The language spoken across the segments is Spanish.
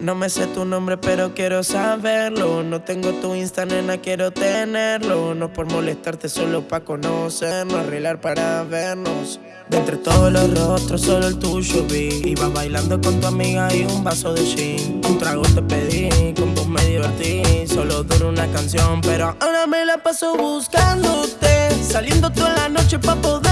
No me sé tu nombre, pero quiero saberlo. No tengo tu Insta, nena, quiero tenerlo. No por molestarte, solo pa' conocernos, arreglar para vernos. De entre todos los rostros, solo el tuyo vi. Iba bailando con tu amiga y un vaso de gin. Un trago te pedí, con vos me divertí. Solo dura una canción, pero ahora me la paso buscándote. Saliendo toda la noche pa' poderte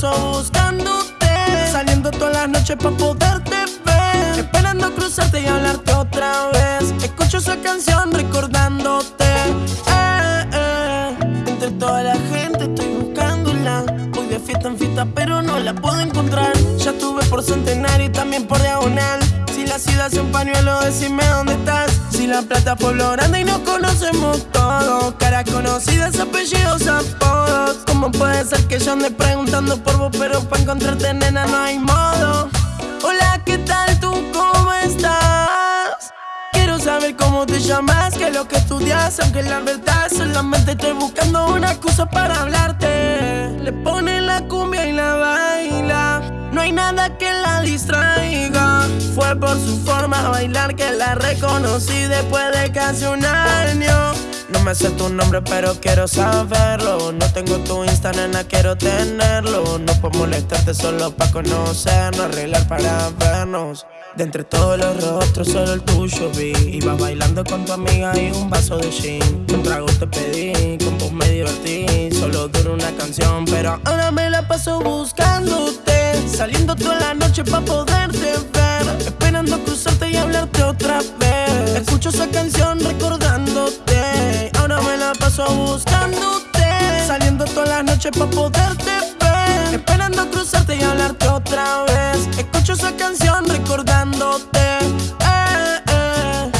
paso buscándote. Saliendo toda la noche pa' poderte ver. Esperando cruzarte y hablarte otra vez. Escucho esa canción recordándote. Eh, eh. Entre toda la gente estoy buscándola. Voy de fiesta en fiesta, pero no la puedo encontrar. Ya estuve por centenario y también por diagonal. Si la ciudad es un pañuelo, decime dónde estás. Si la plata grande y nos conocemos todos. Caras conocidas, apellidos, apodos. ¿Cómo puede ser que yo ande preguntando por vos, pero para encontrarte, nena, no hay modo? Hola, ¿qué tal tú? ¿Cómo estás? Quiero saber cómo te llamas, qué es lo que estudias, aunque la verdad solamente estoy buscando una excusa para hablarte. Le pone la cumbia y la baila, no hay nada que la distraiga. Fue por su forma de bailar que la reconocí después de casi un año. No me sé tu nombre, pero quiero saberlo. No tengo tu Insta, nena, quiero tenerlo. No puedo molestarte solo para conocernos, arreglar para vernos. De entre todos los rostros, solo el tuyo vi. Iba bailando con tu amiga y un vaso de gin. Un trago te pedí, con vos me divertí. Solo dura una canción, pero ahora me la paso buscándote. Saliendo toda la noche pa' poderte ver. Esperando cruzarte y hablarte otra vez. Escucho esa canción recordándote. Paso buscándote. Saliendo toda la noche pa' poderte ver. Esperando cruzarte y hablarte otra vez. Escucho esa canción recordándote. Eh, eh.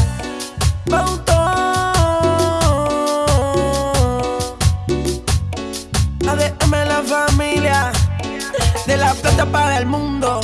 La familia. De la plata para el mundo.